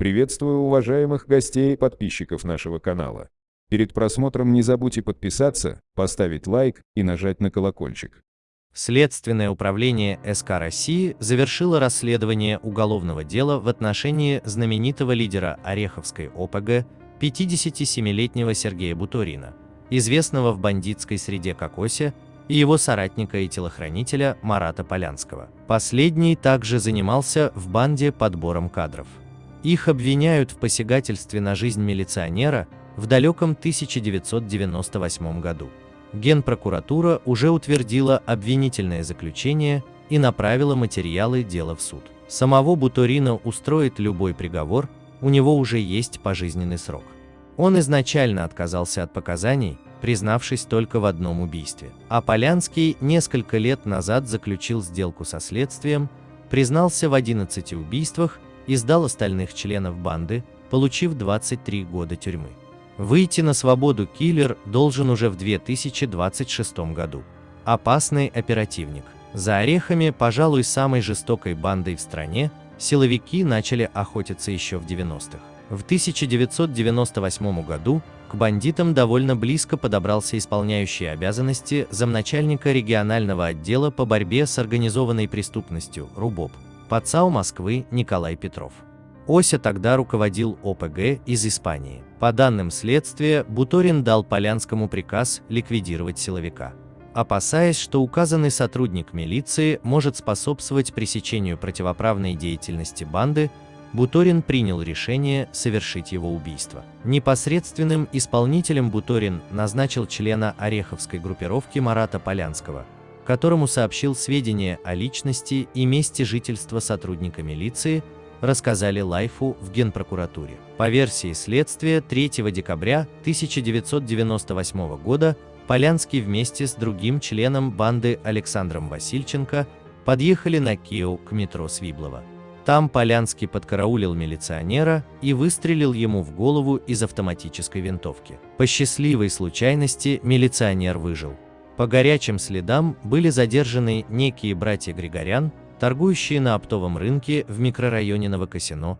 Приветствую уважаемых гостей и подписчиков нашего канала. Перед просмотром не забудьте подписаться, поставить лайк и нажать на колокольчик. Следственное управление СК России завершило расследование уголовного дела в отношении знаменитого лидера Ореховской ОПГ 57-летнего Сергея Буторина, известного в бандитской среде как Ося, и его соратника и телохранителя Марата Полянского. Последний также занимался в банде подбором кадров. Их обвиняют в посягательстве на жизнь милиционера в далеком 1998 году. Генпрокуратура уже утвердила обвинительное заключение и направила материалы дела в суд. Самого Буторина устроит любой приговор, у него уже есть пожизненный срок. Он изначально отказался от показаний, признавшись только в одном убийстве. А Полянский несколько лет назад заключил сделку со следствием, признался в 11 убийствах и сдал остальных членов банды, получив 23 года тюрьмы. Выйти на свободу киллер должен уже в 2026 году. Опасный оперативник. За орехами, пожалуй, самой жестокой бандой в стране, силовики начали охотиться еще в 90-х. В 1998 году к бандитам довольно близко подобрался исполняющий обязанности замначальника регионального отдела по борьбе с организованной преступностью РУБОП, ПАЦАУ Москвы Николай Петров. Ося тогда руководил ОПГ из Испании. По данным следствия, Буторин дал Полянскому приказ ликвидировать силовика. Опасаясь, что указанный сотрудник милиции может способствовать пресечению противоправной деятельности банды, Буторин принял решение совершить его убийство. Непосредственным исполнителем Буторин назначил члена Ореховской группировки Марата Полянского, которому сообщил сведения о личности и месте жительства сотрудника милиции, рассказали Лайфу в Генпрокуратуре. По версии следствия, 3 декабря 1998 года Полянский вместе с другим членом банды Александром Васильченко подъехали на Кио к метро Свиблова. Там Полянский подкараулил милиционера и выстрелил ему в голову из автоматической винтовки. По счастливой случайности милиционер выжил. По горячим следам были задержаны некие братья Григорян, торгующие на оптовом рынке в микрорайоне Новокосино,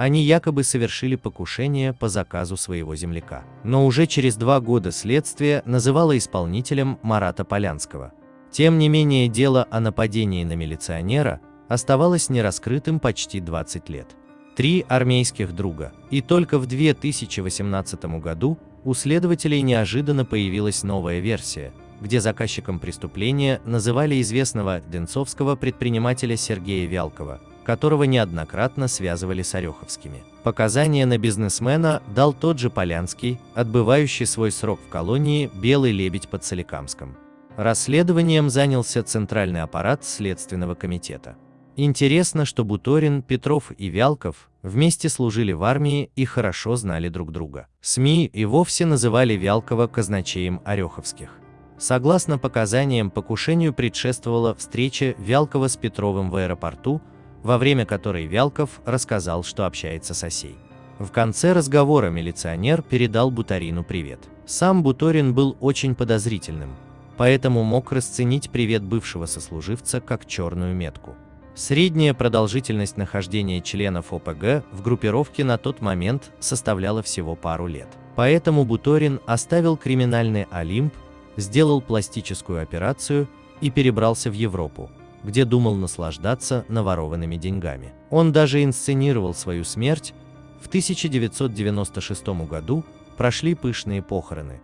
они якобы совершили покушение по заказу своего земляка. Но уже через два года следствие называло исполнителем Марата Полянского. Тем не менее, дело о нападении на милиционера оставалось нераскрытым почти 20 лет. Три армейских друга. И только в 2018 году у следователей неожиданно появилась новая версия – где заказчиком преступления называли известного денцовского предпринимателя Сергея Вялкова, которого неоднократно связывали с Ореховскими. Показания на бизнесмена дал тот же Полянский, отбывающий свой срок в колонии «Белый лебедь» под Соликамском. Расследованием занялся Центральный аппарат Следственного комитета. Интересно, что Буторин, Петров и Вялков вместе служили в армии и хорошо знали друг друга. СМИ и вовсе называли Вялкова казначеем Ореховских. Согласно показаниям, покушению предшествовала встреча Вялкова с Петровым в аэропорту, во время которой Вялков рассказал, что общается с Осей. В конце разговора милиционер передал Бутарину привет. Сам Буторин был очень подозрительным, поэтому мог расценить привет бывшего сослуживца как черную метку. Средняя продолжительность нахождения членов ОПГ в группировке на тот момент составляла всего пару лет. Поэтому Буторин оставил криминальный Олимп сделал пластическую операцию и перебрался в Европу, где думал наслаждаться наворованными деньгами. Он даже инсценировал свою смерть. В 1996 году прошли пышные похороны.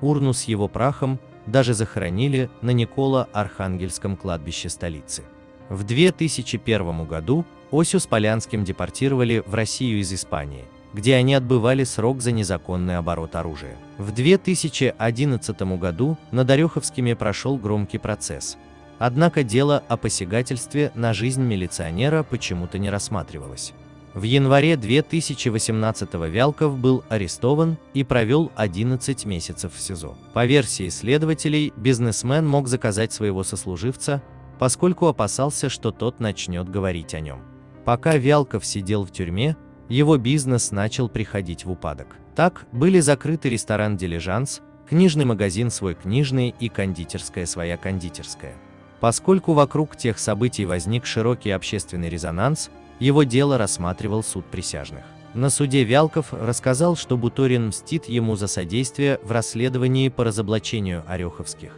Урну с его прахом даже захоронили на Никола-Архангельском кладбище столицы. В 2001 году Осю с Полянским депортировали в Россию из Испании – где они отбывали срок за незаконный оборот оружия. В 2011 году над Ореховскими прошел громкий процесс. Однако дело о посягательстве на жизнь милиционера почему-то не рассматривалось. В январе 2018 Вялков был арестован и провел 11 месяцев в СИЗО. По версии следователей, бизнесмен мог заказать своего сослуживца, поскольку опасался, что тот начнет говорить о нем. Пока Вялков сидел в тюрьме, его бизнес начал приходить в упадок. Так были закрыты ресторан «Дилижанс», книжный магазин «Свой книжный» и кондитерская «Своя кондитерская». Поскольку вокруг тех событий возник широкий общественный резонанс, его дело рассматривал суд присяжных. На суде Вялков рассказал, что Буторин мстит ему за содействие в расследовании по разоблачению Ореховских.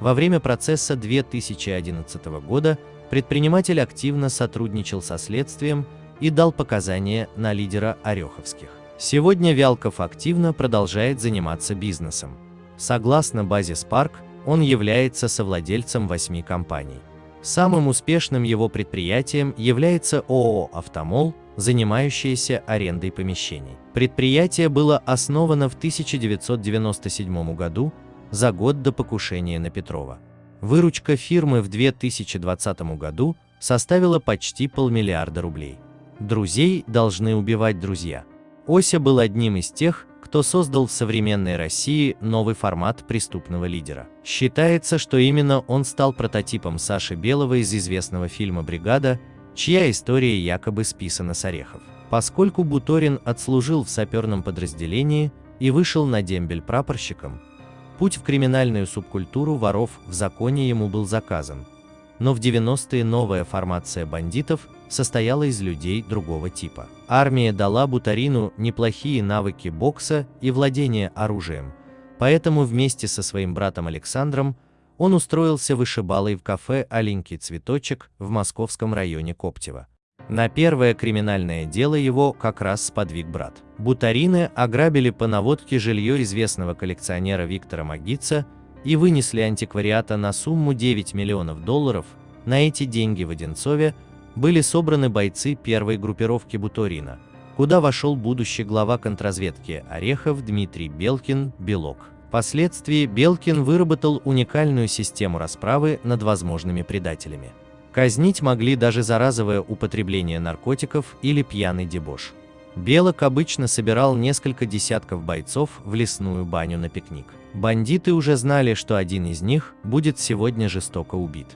Во время процесса 2011 года предприниматель активно сотрудничал со следствием и дал показания на лидера Ореховских. Сегодня Вялков активно продолжает заниматься бизнесом. Согласно базе Spark, он является совладельцем восьми компаний. Самым успешным его предприятием является ООО «Автомол», занимающееся арендой помещений. Предприятие было основано в 1997 году, за год до покушения на Петрова. Выручка фирмы в 2020 году составила почти полмиллиарда рублей. Друзей должны убивать друзья. Ося был одним из тех, кто создал в современной России новый формат преступного лидера. Считается, что именно он стал прототипом Саши Белого из известного фильма «Бригада», чья история якобы списана с орехов. Поскольку Буторин отслужил в саперном подразделении и вышел на дембель прапорщиком, путь в криминальную субкультуру воров в законе ему был заказан. Но в 90-е новая формация бандитов состояла из людей другого типа. Армия дала Бутарину неплохие навыки бокса и владения оружием, поэтому вместе со своим братом Александром он устроился вышибалой в кафе «Аленький цветочек» в московском районе Коптева. На первое криминальное дело его как раз сподвиг брат. Бутарины ограбили по наводке жилье известного коллекционера Виктора Магица и вынесли антиквариата на сумму 9 миллионов долларов. На эти деньги в Одинцове были собраны бойцы первой группировки Буторина, куда вошел будущий глава контрразведки Орехов Дмитрий Белкин «Белок». Впоследствии Белкин выработал уникальную систему расправы над возможными предателями. Казнить могли даже за разовое употребление наркотиков или пьяный дебош. Белок обычно собирал несколько десятков бойцов в лесную баню на пикник. Бандиты уже знали, что один из них будет сегодня жестоко убит.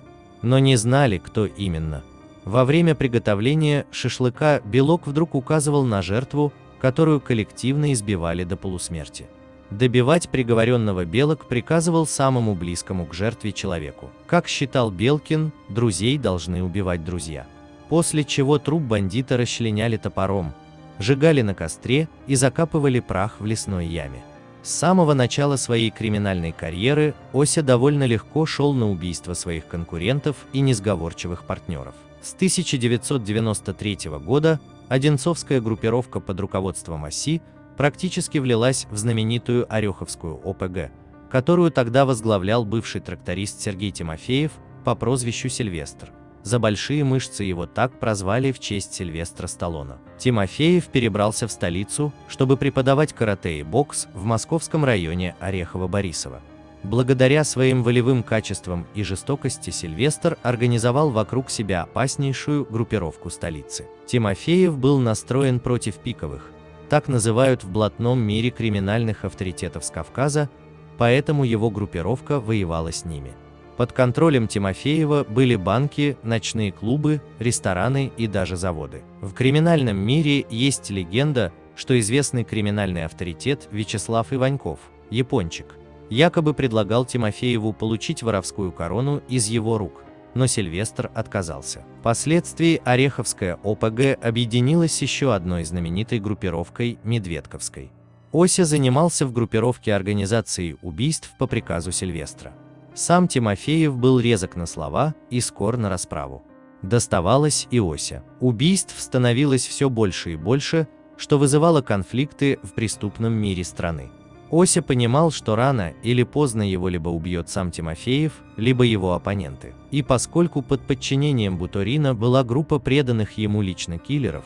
Но не знали, кто именно. Во время приготовления шашлыка Белок вдруг указывал на жертву, которую коллективно избивали до полусмерти. Добивать приговоренного Белок приказывал самому близкому к жертве человеку. Как считал Белкин, друзей должны убивать друзья. После чего труп бандита расчленяли топором, сжигали на костре и закапывали прах в лесной яме. С самого начала своей криминальной карьеры Ося довольно легко шел на убийство своих конкурентов и несговорчивых партнеров. С 1993 года Одинцовская группировка под руководством Оси практически влилась в знаменитую Ореховскую ОПГ, которую тогда возглавлял бывший тракторист Сергей Тимофеев по прозвищу Сильвестр. За большие мышцы его так прозвали в честь Сильвестра Сталлоне. Тимофеев перебрался в столицу, чтобы преподавать карате и бокс в московском районе Орехово-Борисово. Благодаря своим волевым качествам и жестокости Сильвестр организовал вокруг себя опаснейшую группировку столицы. Тимофеев был настроен против пиковых, так называют в блатном мире криминальных авторитетов с Кавказа, поэтому его группировка воевала с ними. Под контролем Тимофеева были банки, ночные клубы, рестораны и даже заводы. В криминальном мире есть легенда, что известный криминальный авторитет Вячеслав Иваньков, япончик, якобы предлагал Тимофееву получить воровскую корону из его рук но Сильвестр отказался. Впоследствии Ореховская ОПГ объединилась с еще одной знаменитой группировкой Медведковской. Ося занимался в группировке организации убийств по приказу Сильвестра. Сам Тимофеев был резок на слова и скор на расправу. Доставалось и Ося. Убийств становилось все больше и больше, что вызывало конфликты в преступном мире страны. Ося понимал, что рано или поздно его либо убьет сам Тимофеев, либо его оппоненты. И поскольку под подчинением Буторина была группа преданных ему лично киллеров,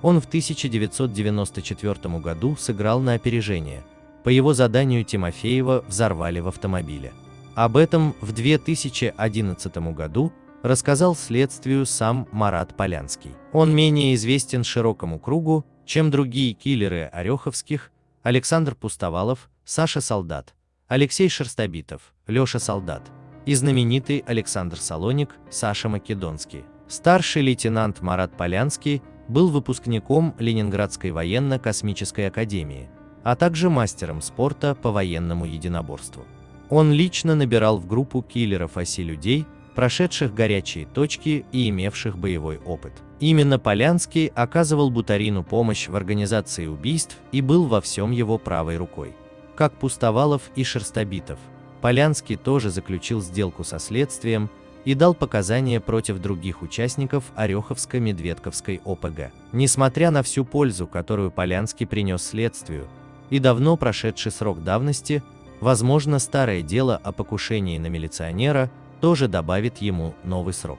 он в 1994 году сыграл на опережение. По его заданию Тимофеева взорвали в автомобиле. Об этом в 2011 году рассказал следствию сам Марат Полянский. Он менее известен широкому кругу, чем другие киллеры Ореховских, Александр Пустовалов, Саша Солдат, Алексей Шерстобитов, Леша Солдат и знаменитый Александр Салоник, Саша Македонский. Старший лейтенант Марат Полянский был выпускником Ленинградской военно-космической академии, а также мастером спорта по военному единоборству. Он лично набирал в группу киллеров оси людей, прошедших горячие точки и имевших боевой опыт. Именно Полянский оказывал Бутарину помощь в организации убийств и был во всем его правой рукой. Как Пустовалов и Шерстобитов, Полянский тоже заключил сделку со следствием и дал показания против других участников Ореховско-Медведковской ОПГ. Несмотря на всю пользу, которую Полянский принес следствию, и давно прошедший срок давности, возможно, старое дело о покушении на милиционера тоже добавит ему новый срок.